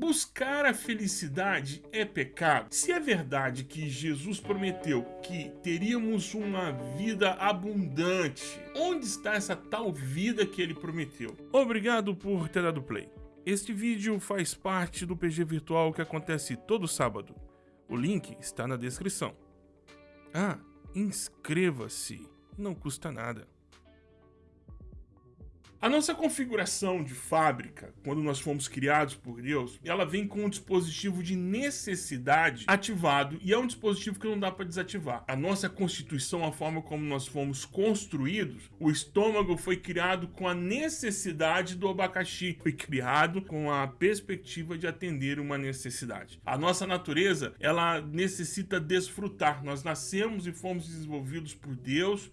Buscar a felicidade é pecado? Se é verdade que Jesus prometeu que teríamos uma vida abundante, onde está essa tal vida que ele prometeu? Obrigado por ter dado play. Este vídeo faz parte do PG Virtual que acontece todo sábado. O link está na descrição. Ah, inscreva-se, não custa nada. A nossa configuração de fábrica, quando nós fomos criados por Deus, ela vem com um dispositivo de necessidade ativado e é um dispositivo que não dá para desativar. A nossa constituição, a forma como nós fomos construídos, o estômago foi criado com a necessidade do abacaxi, foi criado com a perspectiva de atender uma necessidade. A nossa natureza, ela necessita desfrutar. Nós nascemos e fomos desenvolvidos por Deus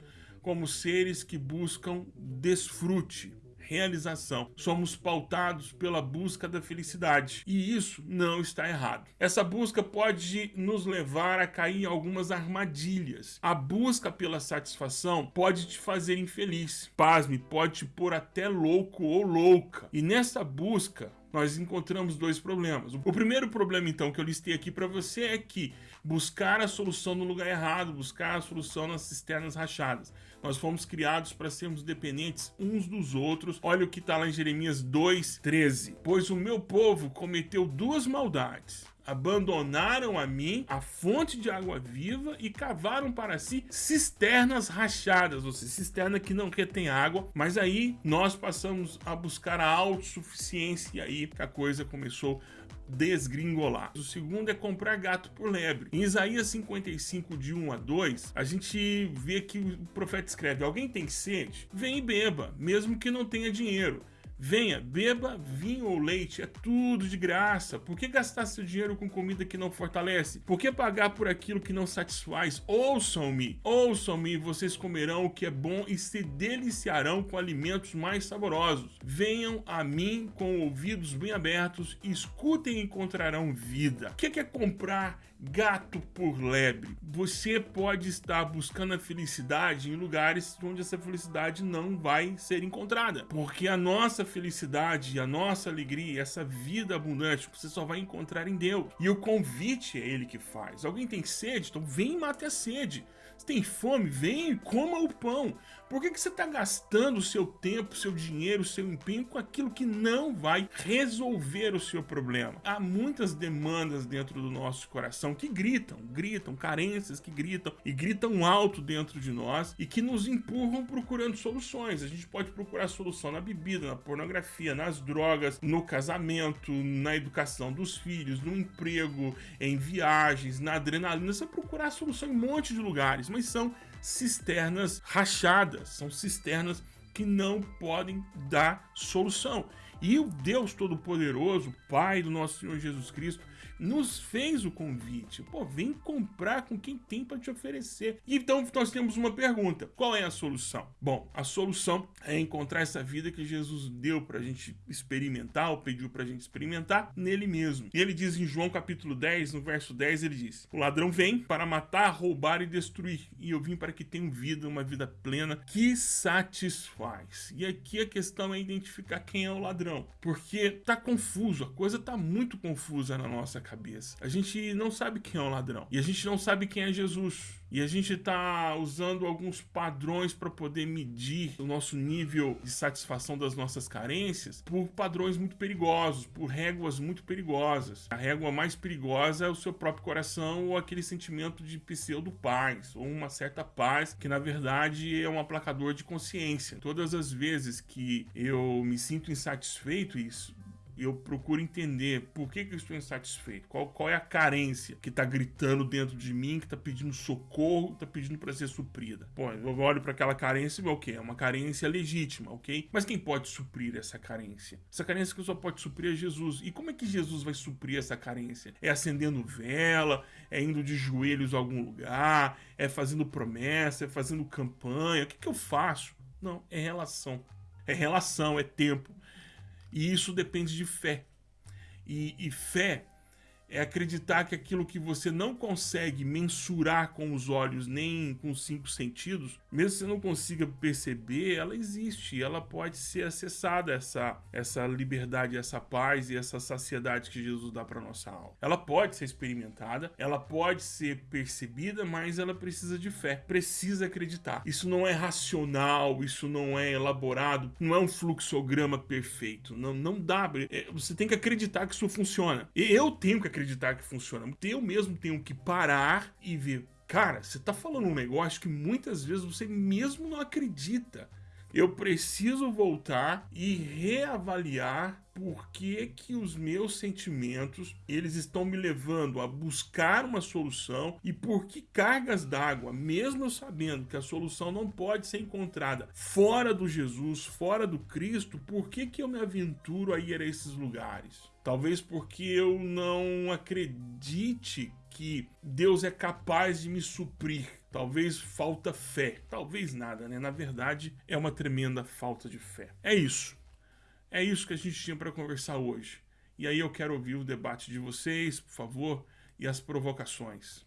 como seres que buscam desfrute, realização. Somos pautados pela busca da felicidade. E isso não está errado. Essa busca pode nos levar a cair em algumas armadilhas. A busca pela satisfação pode te fazer infeliz. Pasme, pode te pôr até louco ou louca. E nessa busca, nós encontramos dois problemas. O primeiro problema, então, que eu listei aqui para você é que buscar a solução no lugar errado, buscar a solução nas cisternas rachadas. Nós fomos criados para sermos dependentes uns dos outros. Olha o que está lá em Jeremias 2,13. Pois o meu povo cometeu duas maldades abandonaram a mim a fonte de água viva e cavaram para si cisternas rachadas, ou seja, cisterna que não retém água, mas aí nós passamos a buscar a autossuficiência e aí a coisa começou desgringolar. O segundo é comprar gato por lebre. Em Isaías 55, de 1 a 2, a gente vê que o profeta escreve, alguém tem sede? Vem e beba, mesmo que não tenha dinheiro. Venha, beba vinho ou leite, é tudo de graça. Por que gastar seu dinheiro com comida que não fortalece? Por que pagar por aquilo que não satisfaz? Ouçam-me, ouçam-me, vocês comerão o que é bom e se deliciarão com alimentos mais saborosos. Venham a mim com ouvidos bem abertos, escutem e encontrarão vida. O que é comprar gato por lebre? Você pode estar buscando a felicidade em lugares onde essa felicidade não vai ser encontrada, porque a nossa felicidade, a nossa alegria, essa vida abundante, você só vai encontrar em Deus. E o convite é Ele que faz. Alguém tem sede? Então vem e mate a sede. Você tem fome? Vem e coma o pão. Por que, que você está gastando o seu tempo, seu dinheiro, seu empenho com aquilo que não vai resolver o seu problema? Há muitas demandas dentro do nosso coração que gritam, gritam, carências que gritam e gritam alto dentro de nós e que nos empurram procurando soluções. A gente pode procurar solução na bebida, na pornografia, nas drogas, no casamento, na educação dos filhos, no emprego, em viagens, na adrenalina. Você procurar solução em um monte de lugares, mas são cisternas rachadas, são cisternas que não podem dar solução. E o Deus Todo-Poderoso, Pai do nosso Senhor Jesus Cristo, nos fez o convite. Pô, vem comprar com quem tem para te oferecer. Então nós temos uma pergunta: qual é a solução? Bom, a solução é encontrar essa vida que Jesus deu para a gente experimentar, ou pediu para a gente experimentar nele mesmo. E ele diz em João capítulo 10, no verso 10, ele diz: O ladrão vem para matar, roubar e destruir, e eu vim para que tenham vida, uma vida plena que satisfaz. E aqui a questão é identificar quem é o ladrão, porque tá confuso, a coisa tá muito confusa na nossa cabeça. A gente não sabe quem é o ladrão. E a gente não sabe quem é Jesus. E a gente está usando alguns padrões para poder medir o nosso nível de satisfação das nossas carências por padrões muito perigosos, por réguas muito perigosas. A régua mais perigosa é o seu próprio coração ou aquele sentimento de pseudo-paz, ou uma certa paz que na verdade é um aplacador de consciência. Todas as vezes que eu me sinto insatisfeito, isso eu procuro entender por que, que eu estou insatisfeito, qual, qual é a carência que está gritando dentro de mim, que está pedindo socorro, está pedindo para ser suprida. Pô, eu olho para aquela carência e o que? É uma carência legítima, ok? Mas quem pode suprir essa carência? Essa carência que só pode suprir é Jesus. E como é que Jesus vai suprir essa carência? É acendendo vela, é indo de joelhos a algum lugar, é fazendo promessa, é fazendo campanha. O que, que eu faço? Não, é relação. É relação, é tempo. E isso depende de fé. E, e fé é acreditar que aquilo que você não consegue mensurar com os olhos nem com os cinco sentidos, mesmo que você não consiga perceber, ela existe, ela pode ser acessada, essa, essa liberdade, essa paz e essa saciedade que Jesus dá para nossa alma. Ela pode ser experimentada, ela pode ser percebida, mas ela precisa de fé, precisa acreditar. Isso não é racional, isso não é elaborado, não é um fluxograma perfeito, não, não dá. É, você tem que acreditar que isso funciona. E eu tenho que acreditar que funciona. Eu mesmo tenho que parar e ver. Cara, você tá falando um negócio que muitas vezes você mesmo não acredita. Eu preciso voltar e reavaliar por que, que os meus sentimentos eles estão me levando a buscar uma solução e por que cargas d'água, mesmo sabendo que a solução não pode ser encontrada fora do Jesus, fora do Cristo, por que, que eu me aventuro a ir a esses lugares? Talvez porque eu não acredite que Deus é capaz de me suprir. Talvez falta fé. Talvez nada, né? Na verdade, é uma tremenda falta de fé. É isso. É isso que a gente tinha para conversar hoje. E aí eu quero ouvir o debate de vocês, por favor, e as provocações.